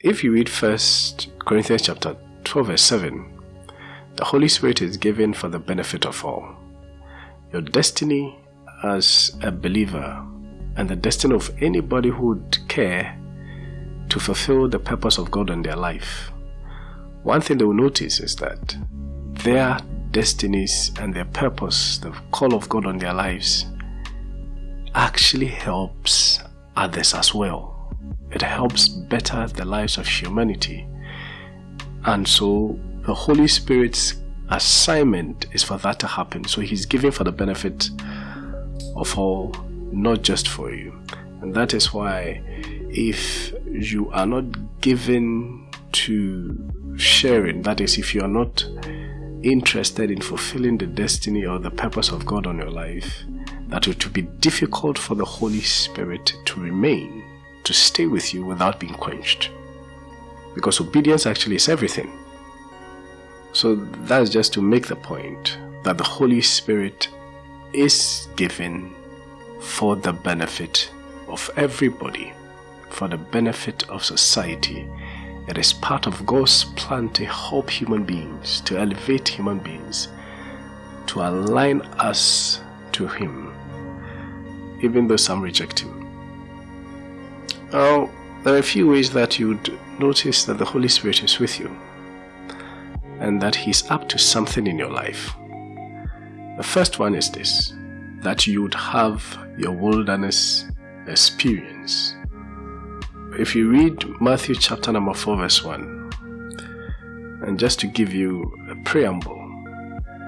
if you read First Corinthians chapter 12 verse 7, the Holy Spirit is given for the benefit of all. Your destiny as a believer and the destiny of anybody who would care to fulfill the purpose of God in their life. One thing they will notice is that their destinies and their purpose, the call of God on their lives, actually helps others as well. It helps better the lives of humanity. And so the Holy Spirit's assignment is for that to happen. So He's giving for the benefit of all, not just for you. And that is why if you are not given to sharing, that is, if you are not interested in fulfilling the destiny or the purpose of God on your life, that it will be difficult for the Holy Spirit to remain, to stay with you without being quenched. Because obedience actually is everything. So that's just to make the point that the Holy Spirit is given for the benefit of everybody, for the benefit of society. It is part of God's plan to help human beings, to elevate human beings, to align us to Him, even though some reject Him. Now, there are a few ways that you'd notice that the Holy Spirit is with you and that He's up to something in your life. The first one is this that you would have your wilderness experience. If you read Matthew chapter number 4, verse 1, and just to give you a preamble,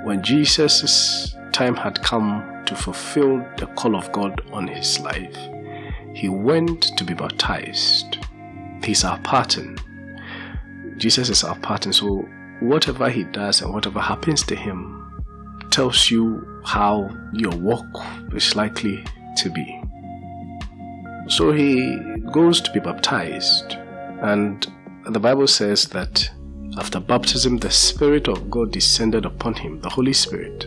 when Jesus' time had come to fulfill the call of God on his life, he went to be baptized. He's our pattern. Jesus is our pattern, so whatever he does and whatever happens to him tells you how your walk is likely to be. So he goes to be baptized, and the Bible says that after baptism, the Spirit of God descended upon him, the Holy Spirit,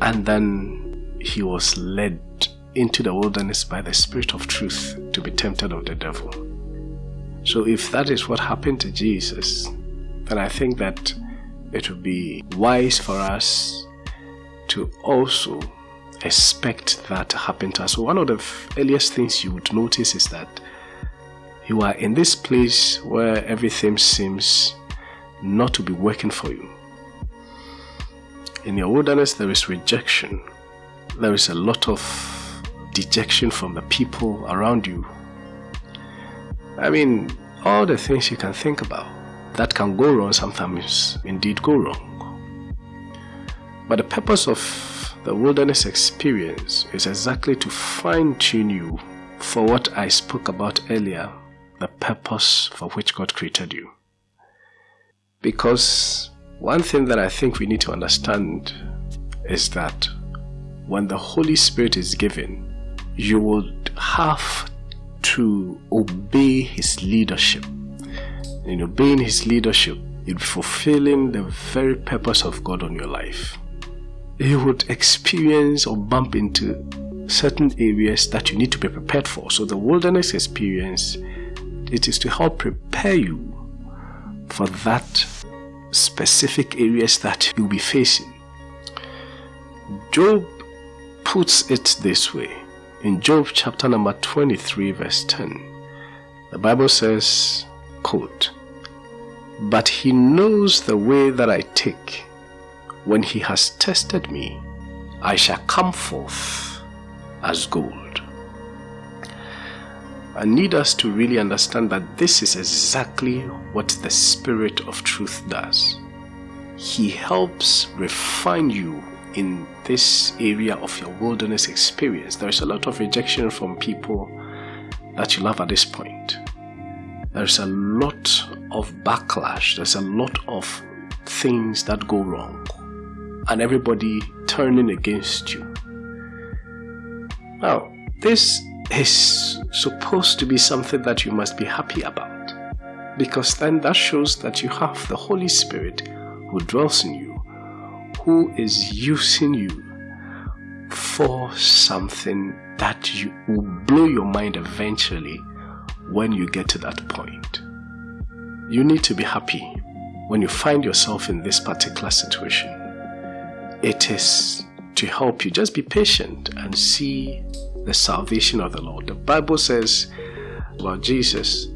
and then he was led into the wilderness by the Spirit of truth to be tempted of the devil. So, if that is what happened to Jesus, then I think that it would be wise for us to also expect that to happen to us. So, one of the earliest things you would notice is that you are in this place where everything seems not to be working for you. In your wilderness, there is rejection, there is a lot of dejection from the people around you. I mean, all the things you can think about that can go wrong sometimes indeed go wrong. But the purpose of the wilderness experience is exactly to fine tune you for what I spoke about earlier the purpose for which God created you. Because one thing that I think we need to understand is that when the Holy Spirit is given, you would have to obey His leadership. In obeying His leadership, you'll be fulfilling the very purpose of God on your life you would experience or bump into certain areas that you need to be prepared for. So the wilderness experience, it is to help prepare you for that specific areas that you'll be facing. Job puts it this way in Job chapter number 23 verse 10. The Bible says, quote, But he knows the way that I take when he has tested me, I shall come forth as gold. I need us to really understand that this is exactly what the Spirit of Truth does. He helps refine you in this area of your wilderness experience. There is a lot of rejection from people that you love at this point. There's a lot of backlash, there's a lot of things that go wrong and everybody turning against you. Now, this is supposed to be something that you must be happy about because then that shows that you have the Holy Spirit who dwells in you, who is using you for something that you will blow your mind eventually when you get to that point. you need to be happy when you find yourself in this particular situation. It is to help you. Just be patient and see the salvation of the Lord. The Bible says about Jesus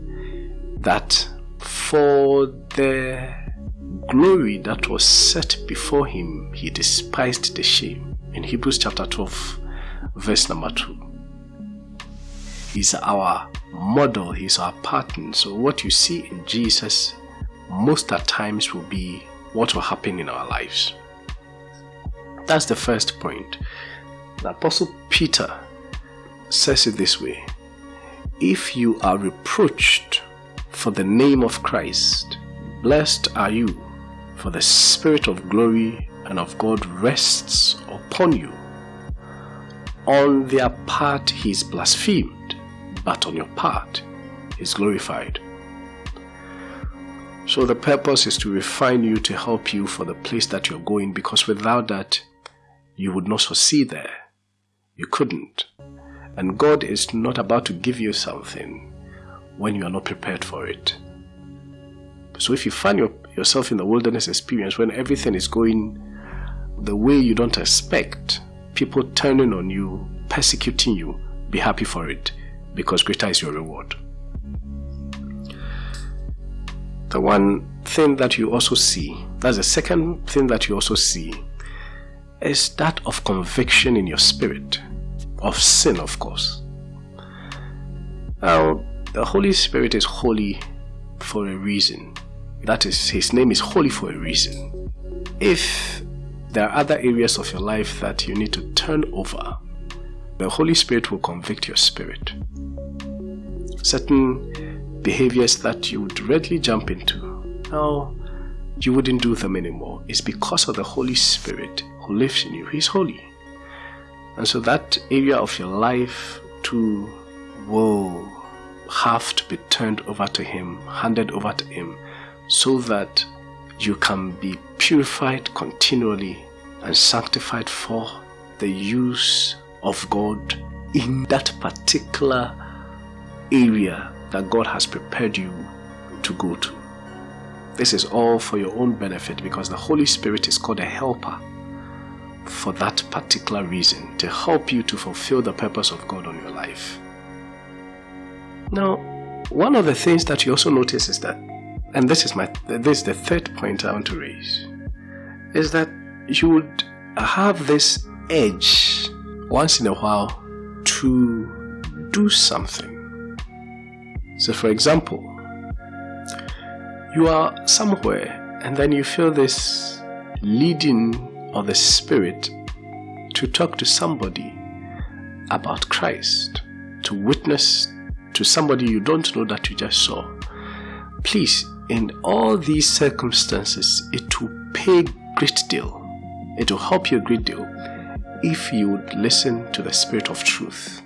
that for the glory that was set before him, he despised the shame. In Hebrews chapter 12, verse number 2. He's our model, he's our pattern. So, what you see in Jesus most at times will be what will happen in our lives. That's the first point. The Apostle Peter says it this way If you are reproached for the name of Christ, blessed are you, for the Spirit of glory and of God rests upon you. On their part he is blasphemed, but on your part he is glorified. So the purpose is to refine you to help you for the place that you're going because without that, you would not succeed there. You couldn't. And God is not about to give you something when you are not prepared for it. So if you find your, yourself in the wilderness experience when everything is going the way you don't expect, people turning on you, persecuting you, be happy for it because greater is your reward. The one thing that you also see, that's the second thing that you also see, is that of conviction in your spirit, of sin, of course. Now, the Holy Spirit is holy for a reason. That is, His name is holy for a reason. If there are other areas of your life that you need to turn over, the Holy Spirit will convict your spirit. Certain behaviors that you would readily jump into, now you wouldn't do them anymore. It's because of the Holy Spirit who lives in you. He's holy. And so that area of your life too will have to be turned over to Him, handed over to Him, so that you can be purified continually and sanctified for the use of God in that particular area that God has prepared you to go to. This is all for your own benefit because the Holy Spirit is called a helper for that particular reason to help you to fulfill the purpose of God on your life. Now, one of the things that you also notice is that, and this is my this is the third point I want to raise, is that you would have this edge once in a while to do something. So, for example, you are somewhere and then you feel this leading or the Spirit to talk to somebody about Christ, to witness to somebody you don't know that you just saw. Please, in all these circumstances, it will pay a great deal. It will help you a great deal if you would listen to the Spirit of truth.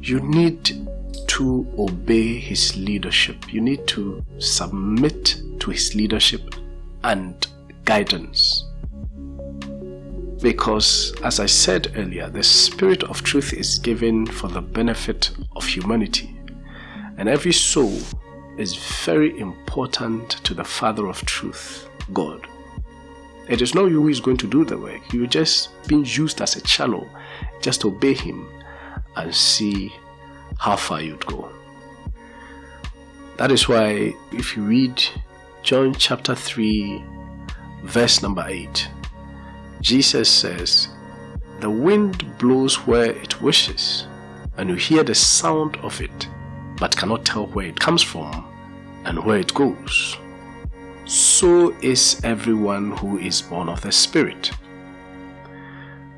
You need to obey His leadership. You need to submit to His leadership and guidance. Because, as I said earlier, the Spirit of truth is given for the benefit of humanity. And every soul is very important to the Father of truth, God. It is not you who is going to do the work. You're just being used as a channel. Just obey Him and see how far you'd go. That is why, if you read John chapter 3, verse number 8, Jesus says, The wind blows where it wishes, and you hear the sound of it, but cannot tell where it comes from and where it goes. So is everyone who is born of the Spirit.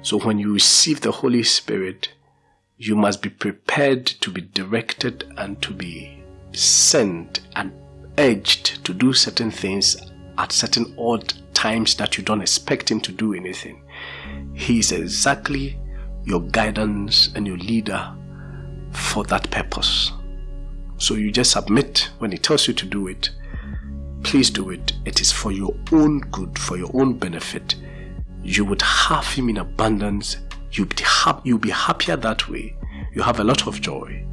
So when you receive the Holy Spirit, you must be prepared to be directed and to be sent and urged to do certain things at certain odd times that you don't expect him to do anything. He is exactly your guidance and your leader for that purpose. So you just submit when he tells you to do it. Please do it. It is for your own good, for your own benefit. You would have him in abundance. You'll be, you'll be happier that way. You have a lot of joy.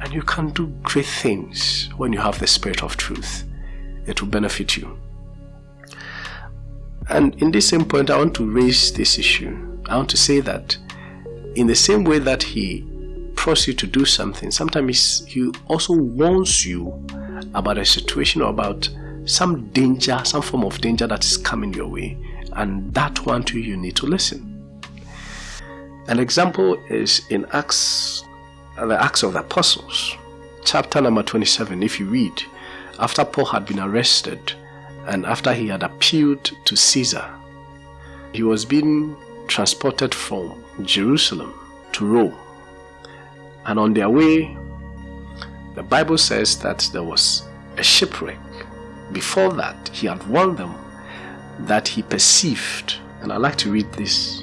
And you can do great things when you have the spirit of truth. It will benefit you. And in this same point, I want to raise this issue. I want to say that in the same way that he prompts you to do something, sometimes he also warns you about a situation or about some danger, some form of danger that is coming your way. And that one too, you need to listen. An example is in Acts, the Acts of the Apostles, chapter number 27. If you read, after Paul had been arrested and after he had appealed to Caesar, he was being transported from Jerusalem to Rome. And on their way, the Bible says that there was a shipwreck. Before that, he had warned them that he perceived, and I'd like to read this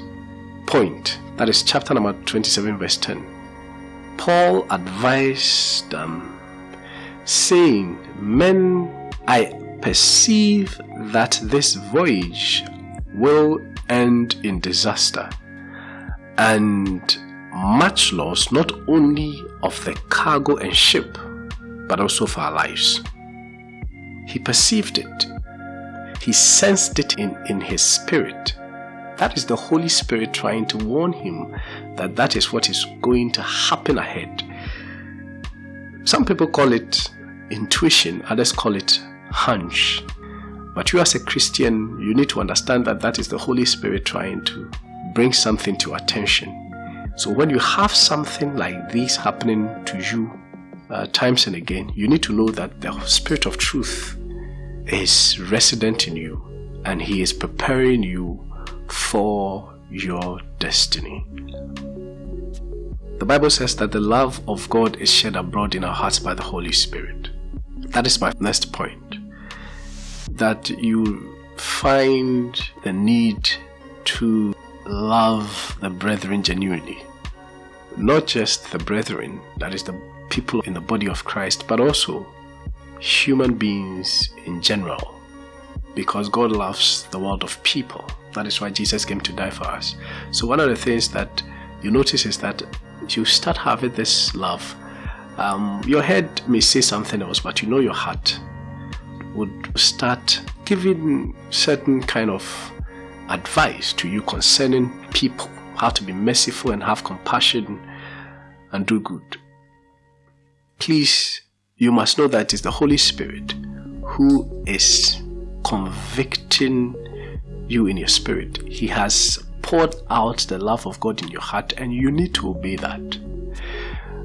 point that is chapter number 27, verse 10. Paul advised them, saying, Men, I perceive that this voyage will end in disaster and much loss not only of the cargo and ship, but also for our lives. He perceived it, he sensed it in, in his spirit that is the Holy Spirit trying to warn him that that is what is going to happen ahead. Some people call it intuition, others call it hunch. But you, as a Christian, you need to understand that that is the Holy Spirit trying to bring something to attention. So when you have something like this happening to you uh, times and again, you need to know that the Spirit of truth is resident in you and He is preparing you for your destiny. The Bible says that the love of God is shed abroad in our hearts by the Holy Spirit. That is my next point. That you find the need to love the brethren genuinely. Not just the brethren, that is the people in the body of Christ, but also human beings in general. Because God loves the world of people. That is why Jesus came to die for us. So, one of the things that you notice is that you start having this love. Um, your head may say something else, but you know your heart would start giving certain kind of advice to you concerning people, how to be merciful and have compassion and do good. Please, you must know that it is the Holy Spirit who is convicting you in your spirit. He has poured out the love of God in your heart, and you need to obey that.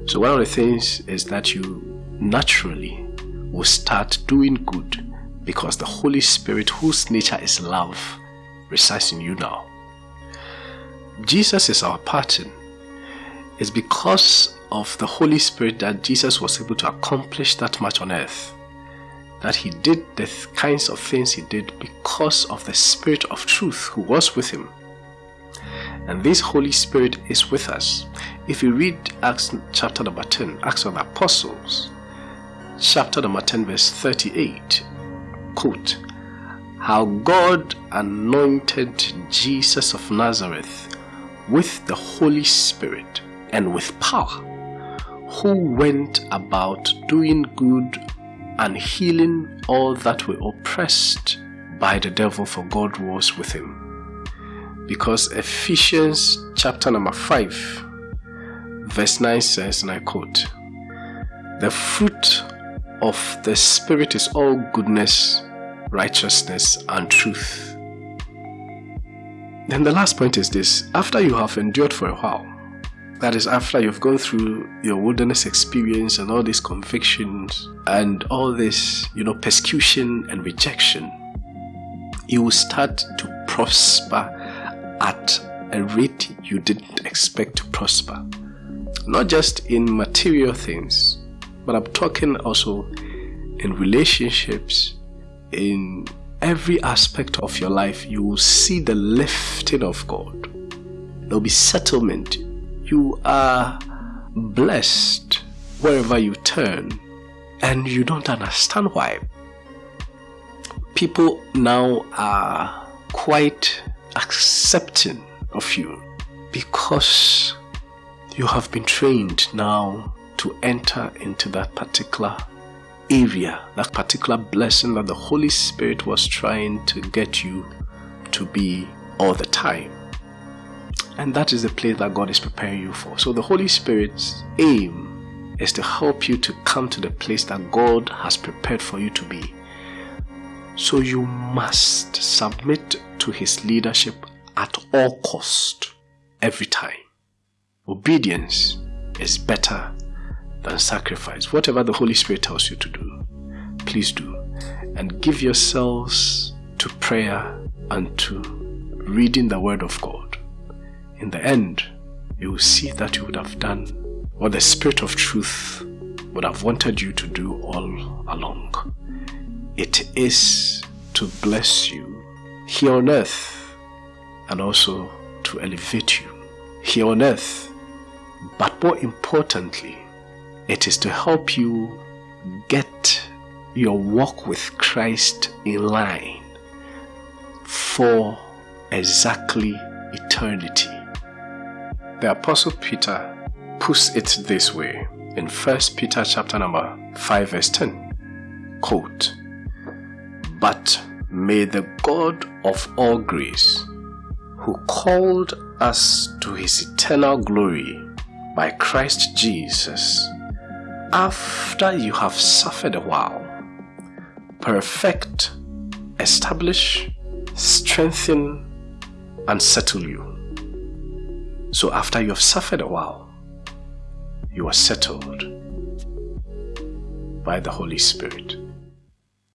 So, one of the things is that you naturally will start doing good because the Holy Spirit, whose nature is love, resides in you now. Jesus is our pattern. It's because of the Holy Spirit that Jesus was able to accomplish that much on earth that he did the kinds of things he did because of the Spirit of truth who was with him. And this Holy Spirit is with us. If you read Acts chapter number 10, Acts of the Apostles, chapter number 10, verse 38, quote, How God anointed Jesus of Nazareth with the Holy Spirit and with power, who went about doing good and healing all that were oppressed by the devil, for God was with him. Because Ephesians chapter number 5, verse 9 says, and I quote, The fruit of the Spirit is all goodness, righteousness, and truth. Then the last point is this after you have endured for a while, that is, after you've gone through your wilderness experience and all these convictions and all this, you know, persecution and rejection, you will start to prosper at a rate you didn't expect to prosper. Not just in material things, but I'm talking also in relationships, in every aspect of your life, you will see the lifting of God. There'll be settlement you are blessed wherever you turn, and you don't understand why. People now are quite accepting of you because you have been trained now to enter into that particular area, that particular blessing that the Holy Spirit was trying to get you to be all the time. And that is the place that God is preparing you for. So the Holy Spirit's aim is to help you to come to the place that God has prepared for you to be. So you must submit to his leadership at all cost, every time. Obedience is better than sacrifice. Whatever the Holy Spirit tells you to do, please do. And give yourselves to prayer and to reading the Word of God. In the end, you will see that you would have done what the Spirit of truth would have wanted you to do all along. It is to bless you here on earth and also to elevate you here on earth. But more importantly, it is to help you get your walk with Christ in line for exactly eternity. The Apostle Peter puts it this way in 1 Peter chapter number 5 verse 10. Quote, But may the God of all grace, who called us to his eternal glory by Christ Jesus, after you have suffered a while, perfect, establish, strengthen, and settle you. So after you have suffered a while, you are settled by the Holy Spirit.